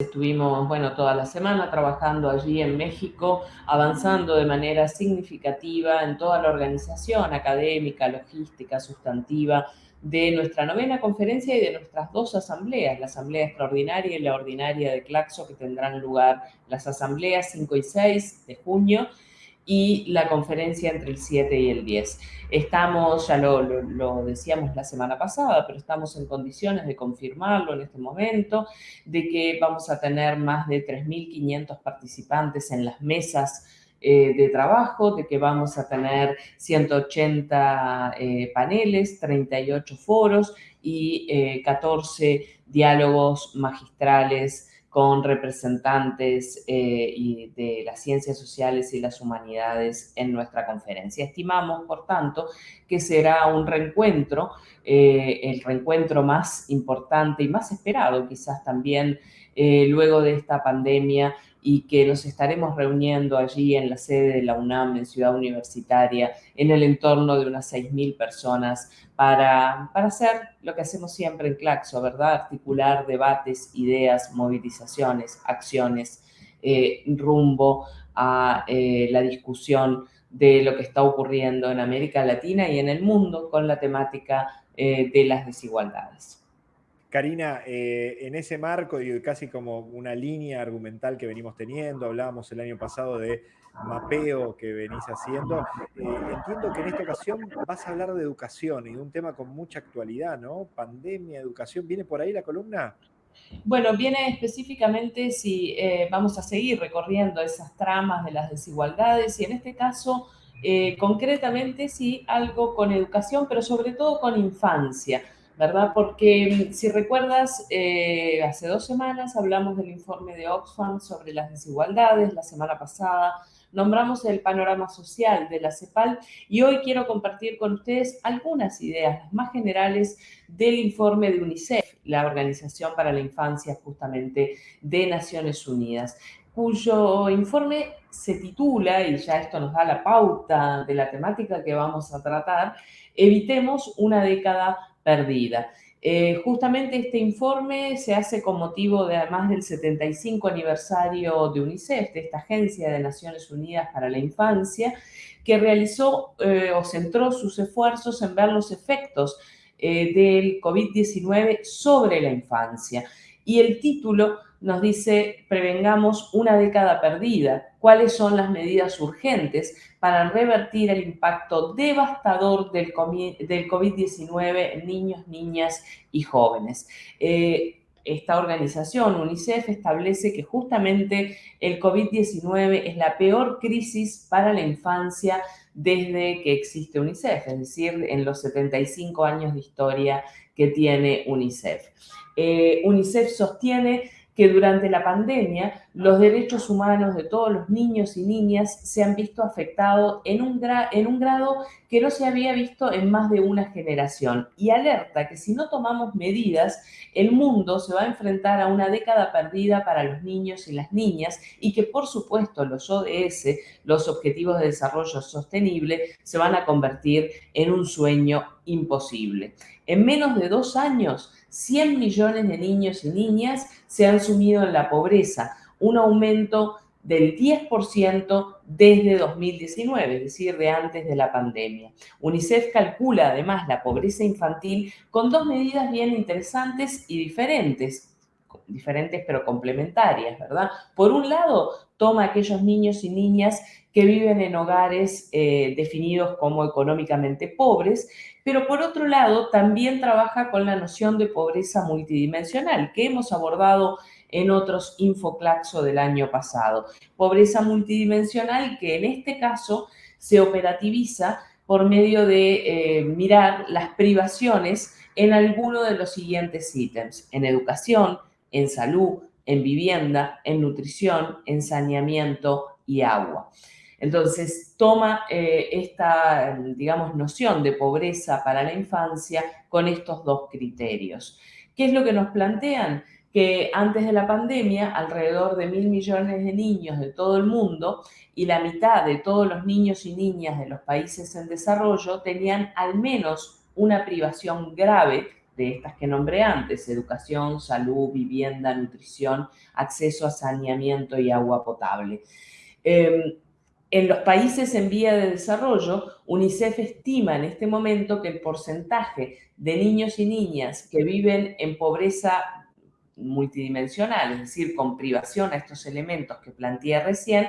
Estuvimos, bueno, toda la semana trabajando allí en México, avanzando de manera significativa en toda la organización académica, logística, sustantiva de nuestra novena conferencia y de nuestras dos asambleas, la asamblea extraordinaria y la ordinaria de Claxo, que tendrán lugar las asambleas 5 y 6 de junio, y la conferencia entre el 7 y el 10. Estamos, ya lo, decíamos la semana pasada, pero estamos en condiciones de confirmarlo en este momento, de que vamos a tener más de 3.500 participantes en las mesas eh, de trabajo, de que vamos a tener 180 eh, paneles, 38 foros y 14 eh, diálogos magistrales con representantes eh, de las ciencias sociales y las humanidades en nuestra conferencia. Estimamos, por tanto, que será un reencuentro, eh, el reencuentro más importante y más esperado quizás también eh, luego de esta pandemia y que nos estaremos reuniendo allí en la sede de la UNAM, en Ciudad Universitaria, en el entorno de unas 6.000 personas para, para hacer lo que hacemos siempre en Claxo, ¿verdad? Articular debates, ideas, movilizaciones, acciones, eh, rumbo a eh, la discusión de lo que está ocurriendo en América Latina y en el mundo con la temática eh, de las desigualdades. Karina, eh, en ese marco, y casi como una línea argumental que venimos teniendo, hablábamos el año pasado de mapeo que venís haciendo, eh, entiendo que en esta ocasión vas a hablar de educación y de un tema con mucha actualidad, ¿no? Pandemia, educación, ¿viene por ahí la columna? Bueno, viene específicamente si eh, vamos a seguir recorriendo esas tramas de las desigualdades y en este caso, concretamente, sí, algo con educación, pero sobre todo con infancia ¿verdad? Porque mm, si recuerdas, eh, hace dos semanas hablamos del informe de Oxfam sobre las desigualdades, la semana pasada nombramos el panorama social de la CEPAL y hoy quiero compartir con ustedes algunas ideas, las más generales del informe de UNICEF, la Organización para la Infancia justamente de Naciones Unidas, cuyo informe se titula, y ya esto nos da la pauta de la temática que vamos a tratar, Evitemos una década perdida. Eh, justamente este informe se hace con motivo de además del 75 aniversario de UNICEF, de esta Agencia de Naciones Unidas para la Infancia, que realizó eh, o centró sus esfuerzos en ver los efectos eh, del COVID-19 sobre la infancia. Y el título nos dice, prevengamos una década perdida. ¿Cuáles son las medidas urgentes para revertir el impacto devastador del COVID-19 en niños, niñas y jóvenes? Eh, esta organización, UNICEF, establece que justamente el COVID-19 es la peor crisis para la infancia desde que existe UNICEF, es decir, en los 75 años de historia que tiene UNICEF. Eh, UNICEF sostiene que durante la pandemia los derechos humanos de todos los niños y niñas se han visto afectados en un, grado que no se había visto en más de una generación y alerta que si no tomamos medidas, el mundo se va a enfrentar a una década perdida para los niños y las niñas y que por supuesto los ODS, los Objetivos de Desarrollo Sostenible, se van a convertir en un sueño imposible. En menos de dos años, 100 millones de niños y niñas se han sumido en la pobreza, un aumento del 10% desde 2019, es decir, de antes de la pandemia. UNICEF calcula además la pobreza infantil con dos medidas bien interesantes y diferentes, diferentes pero complementarias, ¿verdad? Por un lado, toma aquellos niños y niñas que viven en hogares eh, definidos como económicamente pobres, pero por otro lado también trabaja con la noción de pobreza multidimensional que hemos abordado en otros Infoclaxo del año pasado. Pobreza multidimensional que en este caso se operativiza por medio de eh, mirar las privaciones en alguno de los siguientes ítems, en educación, en salud, en vivienda, en nutrición, en saneamiento y agua. Entonces, toma eh, esta, digamos, noción de pobreza para la infancia con estos dos criterios. ¿Qué es lo que nos plantean? Que antes de la pandemia, alrededor de mil millones de niños de todo el mundo y la mitad de todos los niños y niñas de los países en desarrollo tenían al menos una privación grave de estas que nombré antes, educación, salud, vivienda, nutrición, acceso a saneamiento y agua potable. Em, en los países en vía de desarrollo, UNICEF estima en este momento que el porcentaje de niños y niñas que viven en pobreza multidimensional, es decir, con privación a estos elementos que planteé recién,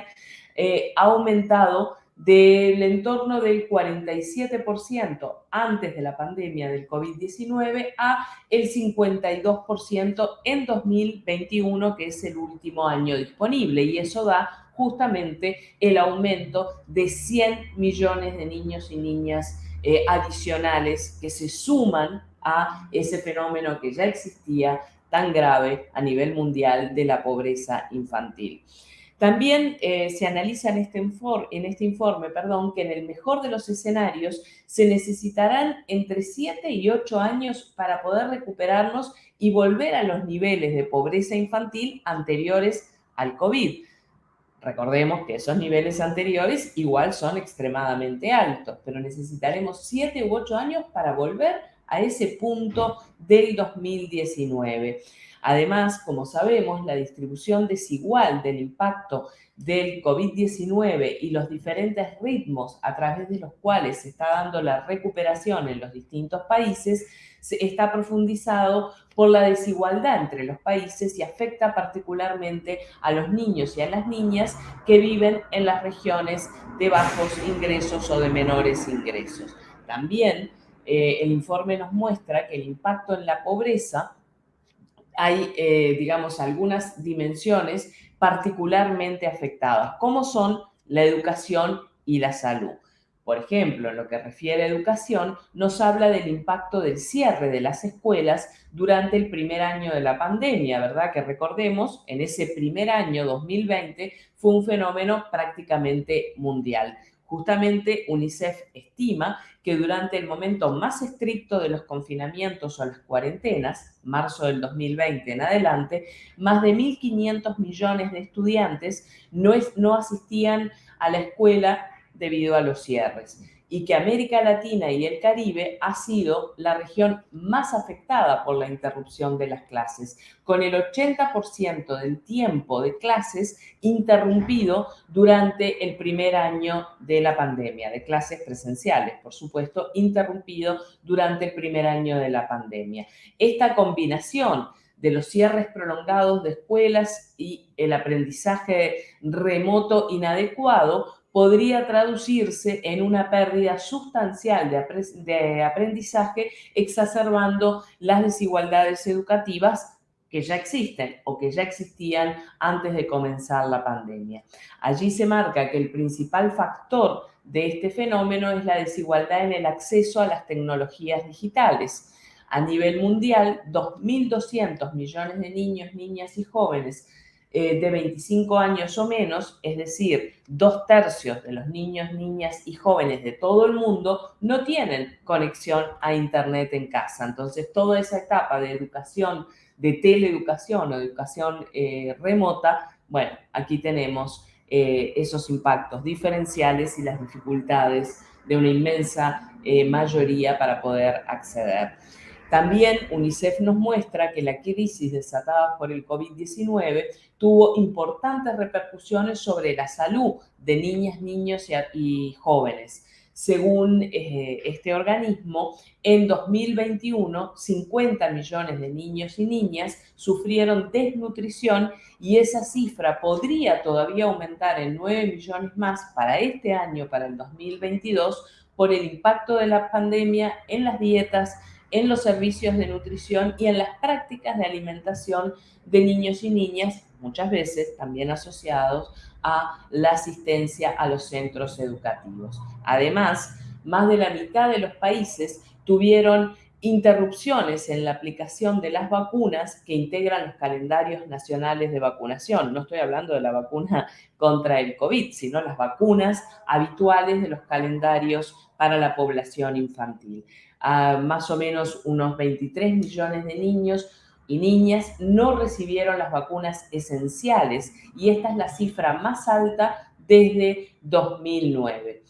eh, ha aumentado del entorno del 47% antes de la pandemia del COVID-19 a el 52% en 2021, que es el último año disponible. Y eso da justamente el aumento de 100 millones de niños y niñas eh, adicionales que se suman a ese fenómeno que ya existía tan grave a nivel mundial de la pobreza infantil. También eh, se analiza en este, este informe que en el mejor de los escenarios se necesitarán entre 7 y 8 años para poder recuperarnos y volver a los niveles de pobreza infantil anteriores al COVID. Recordemos que esos niveles anteriores igual son extremadamente altos, pero necesitaremos 7 u 8 años para volver a ese punto del 2019. Además, como sabemos, la distribución desigual del impacto del COVID-19 y los diferentes ritmos a través de los cuales se está dando la recuperación en los distintos países está profundizado por la desigualdad entre los países y afecta particularmente a los niños y a las niñas que viven en las regiones de bajos ingresos o de menores ingresos. También eh, el informe nos muestra que el impacto en la pobreza hay, eh, digamos, algunas dimensiones particularmente afectadas, como son la educación y la salud. Por ejemplo, en lo que refiere a educación, nos habla del impacto del cierre de las escuelas durante el primer año de la pandemia, ¿verdad? Que recordemos, en ese primer año 2020 fue un fenómeno prácticamente mundial. Justamente UNICEF estima que durante el momento más estricto de los confinamientos o las cuarentenas, marzo del 2020 en adelante, más de 1.500 millones de estudiantes no, no asistían a la escuela debido a los cierres y que América Latina y el Caribe ha sido la región más afectada por la interrupción de las clases, con el 80% del tiempo de clases interrumpido durante el primer año de la pandemia, de clases presenciales, por supuesto, interrumpido durante el primer año de la pandemia. Esta combinación de los cierres prolongados de escuelas y el aprendizaje remoto inadecuado podría traducirse en una pérdida sustancial de, aprendizaje, exacerbando las desigualdades educativas que ya existen o que ya existían antes de comenzar la pandemia. Allí se marca que el principal factor de este fenómeno es la desigualdad en el acceso a las tecnologías digitales. A nivel mundial, 2.200 millones de niños, niñas y jóvenes eh, de 25 años o menos, es decir, dos tercios de los niños, niñas y jóvenes de todo el mundo no tienen conexión a Internet en casa. Entonces, toda esa etapa de educación, de teleeducación o educación eh, remota, bueno, aquí tenemos eh, esos impactos diferenciales y las dificultades de una inmensa mayoría para poder acceder. También UNICEF nos muestra que la crisis desatada por el COVID-19 tuvo importantes repercusiones sobre la salud de niñas, niños y, jóvenes. Según eh, este organismo, en 2021, 50 millones de niños y niñas sufrieron desnutrición y esa cifra podría todavía aumentar en 9 millones más para este año, para el 2022, por el impacto de la pandemia en las dietas, en los servicios de nutrición y en las prácticas de alimentación de niños y niñas, muchas veces también asociados a la asistencia a los centros educativos. Además, más de la mitad de los países tuvieron interrupciones en la aplicación de las vacunas que integran los calendarios nacionales de vacunación. No estoy hablando de la vacuna contra el COVID, sino las vacunas habituales de los calendarios para la población infantil más o menos unos 23 millones de niños y niñas no recibieron las vacunas esenciales y esta es la cifra más alta desde 2009.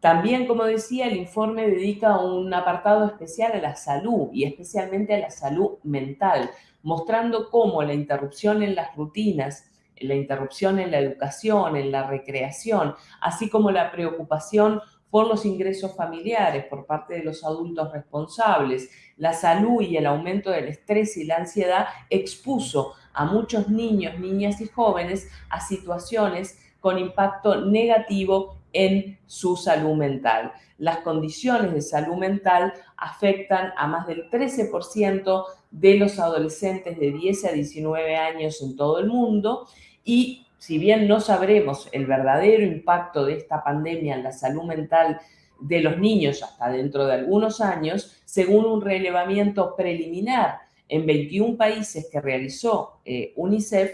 También, como decía, el informe dedica un apartado especial a la salud y especialmente a la salud mental, mostrando cómo la interrupción en las rutinas, la interrupción en la educación, en la recreación, así como la preocupación por los ingresos familiares por parte de los adultos responsables, la salud y el aumento del estrés y la ansiedad expuso a muchos niños, niñas y jóvenes a situaciones con impacto negativo en su salud mental. Las condiciones de salud mental afectan a más del 13% de los adolescentes de 10 a 19 años en todo el mundo y si bien no sabremos el verdadero impacto de esta pandemia en la salud mental de los niños hasta dentro de algunos años, según un relevamiento preliminar en 21 países que realizó eh, UNICEF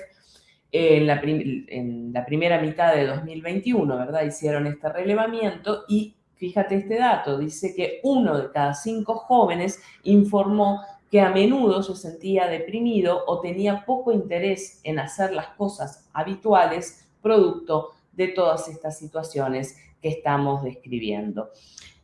en la, en la primera mitad de 2021, ¿verdad? Hicieron este relevamiento y fíjate este dato, dice que uno de cada cinco jóvenes informó que a menudo se sentía deprimido o tenía poco interés en hacer las cosas habituales producto de todas estas situaciones que estamos describiendo.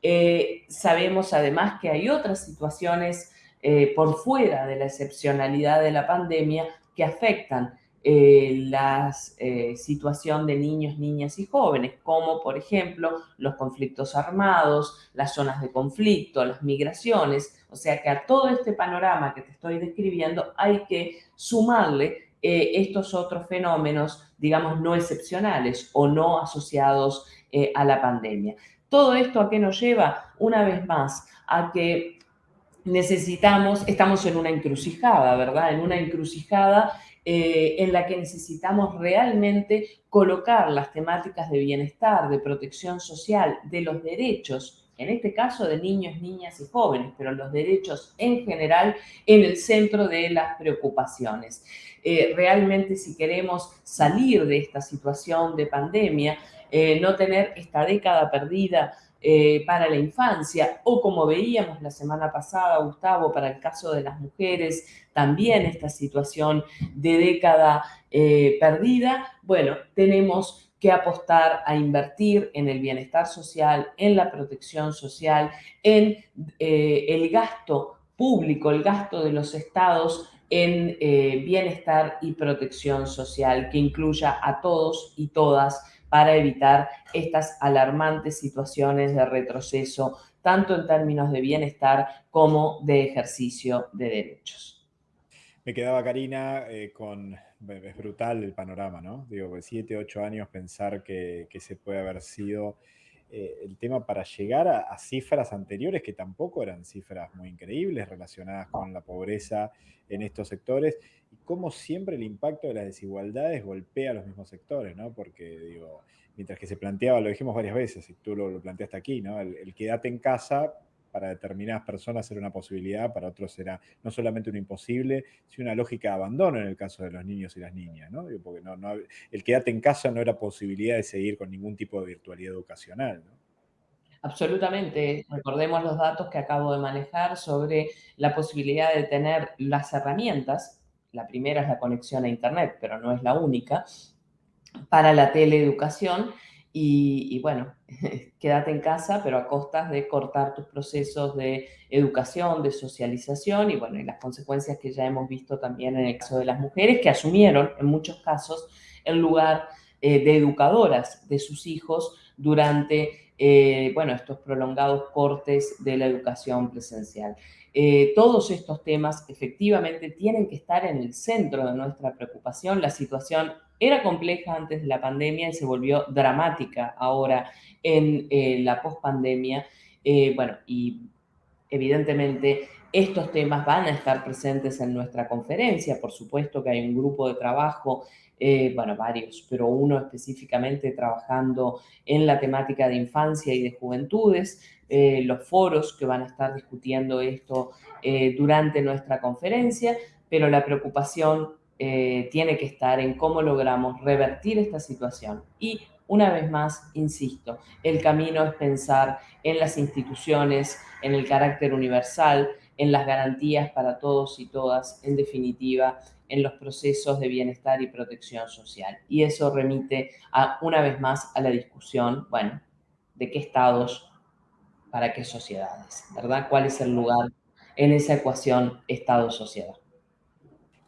Eh, sabemos además que hay otras situaciones eh, por fuera de la excepcionalidad de la pandemia que afectan eh, la eh, situación de niños, niñas y jóvenes, como por ejemplo los conflictos armados, las zonas de conflicto, las migraciones. O sea que a todo este panorama que te estoy describiendo hay que sumarle eh, estos otros fenómenos, digamos, no excepcionales o no asociados a la pandemia. Todo esto a qué nos lleva, una vez más, a que necesitamos, estamos en una encrucijada, ¿verdad? En una encrucijada eh, en la que necesitamos realmente colocar las temáticas de bienestar, de protección social, de los derechos, en este caso de niños, niñas y jóvenes, pero los derechos en general en el centro de las preocupaciones. Eh, realmente si queremos salir de esta situación de pandemia, eh, no tener esta década perdida eh, para la infancia o como veíamos la semana pasada, Gustavo, para el caso de las mujeres, también esta situación de década eh, perdida, bueno, tenemos que apostar a invertir en el bienestar social, en la protección social, en eh, el gasto público, el gasto de los estados en bienestar y protección social, que incluya a todos y todas para evitar estas alarmantes situaciones de retroceso, tanto en términos de bienestar como de ejercicio de derechos. Me quedaba, Karina, eh, con... Es brutal el panorama, ¿no? Digo, siete, ocho años pensar que, se puede haber sido eh, el tema para llegar a, cifras anteriores que tampoco eran cifras muy increíbles relacionadas con la pobreza en estos sectores y cómo siempre el impacto de las desigualdades golpea a los mismos sectores, ¿no? Porque, digo, mientras que se planteaba, lo dijimos varias veces, y tú lo, planteaste aquí, ¿no? El, quedate en casa para determinadas personas era una posibilidad, para otros era no solamente un imposible, sino una lógica de abandono en el caso de los niños y las niñas, ¿no? Porque no, no, el quedate en casa no era posibilidad de seguir con ningún tipo de virtualidad educacional, ¿no? Absolutamente. Recordemos los datos que acabo de manejar sobre la posibilidad de tener las herramientas la primera es la conexión a Internet, pero no es la única, para la teleeducación. Y, bueno, quédate en casa, pero a costas de cortar tus procesos de educación, de socialización y bueno, y las consecuencias que ya hemos visto también en el caso de las mujeres que asumieron en muchos casos el lugar eh, de educadoras de sus hijos durante, eh, bueno, estos prolongados cortes de la educación presencial. Eh, todos estos temas efectivamente tienen que estar en el centro de nuestra preocupación. La situación era compleja antes de la pandemia y se volvió dramática ahora en eh, la pospandemia. Bueno, y evidentemente estos temas van a estar presentes en nuestra conferencia. Por supuesto que hay un grupo de trabajo, bueno, varios, pero uno específicamente trabajando en la temática de infancia y de juventudes. Eh, los foros que van a estar discutiendo esto eh, durante nuestra conferencia, pero la preocupación eh, tiene que estar en cómo logramos revertir esta situación. Y una vez más, insisto, el camino es pensar en las instituciones, en el carácter universal, en las garantías para todos y todas, en definitiva, en los procesos de bienestar y protección social. Y eso remite una vez más a la discusión, bueno, de qué estados para qué sociedades, ¿verdad? ¿Cuál es el lugar en esa ecuación Estado-sociedad?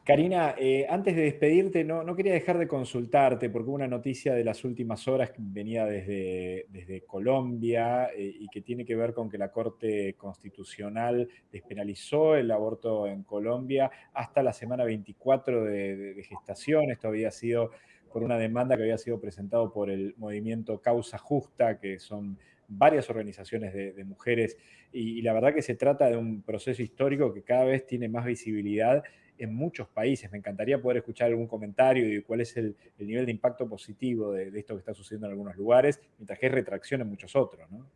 Karina, eh, antes de despedirte, no, no, quería dejar de consultarte porque hubo una noticia de las últimas horas que venía desde, desde Colombia eh, y que tiene que ver con que la Corte Constitucional despenalizó el aborto en Colombia hasta la semana 24 de, gestación. Esto había sido por una demanda que había sido presentado por el movimiento Causa Justa, que son varias organizaciones de, mujeres, y, la verdad que se trata de un proceso histórico que cada vez tiene más visibilidad en muchos países. Me encantaría poder escuchar algún comentario y cuál es el, nivel de impacto positivo de, de, esto que está sucediendo en algunos lugares, mientras que hay retracción en muchos otros, ¿no?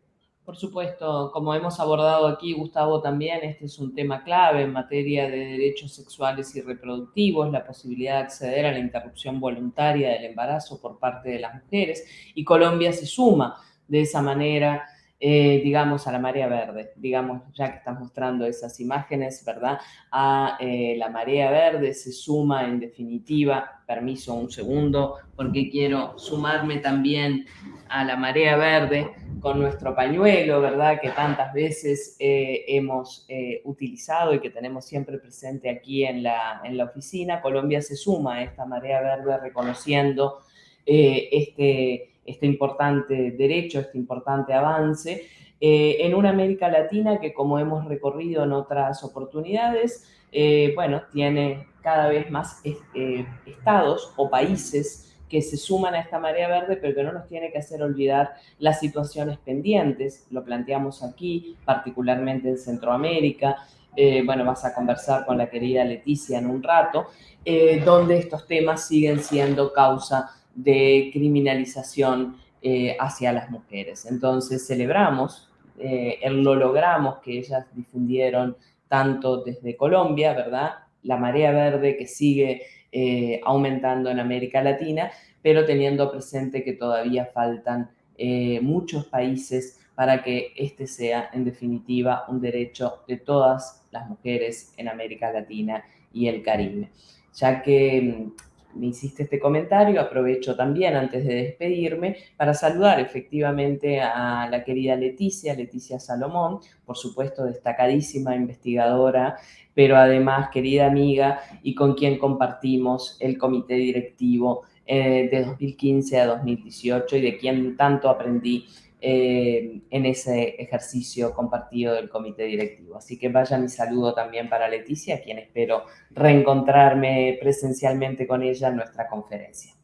Por supuesto, como hemos abordado aquí, Gustavo, también este es un tema clave en materia de derechos sexuales y reproductivos, la posibilidad de acceder a la interrupción voluntaria del embarazo por parte de las mujeres, y Colombia se suma de esa manera eh, digamos, a la marea verde, digamos, ya que estás mostrando esas imágenes, ¿verdad? A eh, la marea verde se suma en definitiva, permiso un segundo, porque quiero sumarme también a la marea verde con nuestro pañuelo, ¿verdad? Que tantas veces eh, hemos utilizado y que tenemos siempre presente aquí en la, en la oficina. Colombia se suma a esta marea verde reconociendo este este importante derecho, este importante avance, eh, en una América Latina que como hemos recorrido en otras oportunidades, eh, bueno, tiene cada vez más eh, estados o países que se suman a esta marea verde, pero que no nos tiene que hacer olvidar las situaciones pendientes. Lo planteamos aquí, particularmente en Centroamérica. bueno, vas a conversar con la querida Leticia en un rato, donde estos temas siguen siendo causa de criminalización eh, hacia las mujeres. Entonces celebramos, eh, lo logramos que ellas difundieron tanto desde Colombia, ¿verdad? La marea verde que sigue eh, aumentando en América Latina, pero teniendo presente que todavía faltan muchos países para que este sea en definitiva un derecho de todas las mujeres en América Latina y el Caribe, ya que me hiciste este comentario, aprovecho también antes de despedirme para saludar efectivamente a la querida Leticia, Leticia Salomón, por supuesto destacadísima investigadora, pero además querida amiga y con quien compartimos el comité directivo eh, de 2015 a 2018 y de quien tanto aprendí eh, en ese ejercicio compartido del comité directivo. Así que vaya mi saludo también para Leticia, a quien espero reencontrarme presencialmente con ella en nuestra conferencia.